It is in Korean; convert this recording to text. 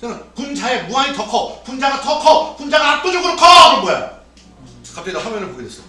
저는 분자의 무한히 더 커. 분자가 더 커. 분자가 압도적으로 커. 그럼 뭐야? 갑자기 나 화면을 보게 됐어.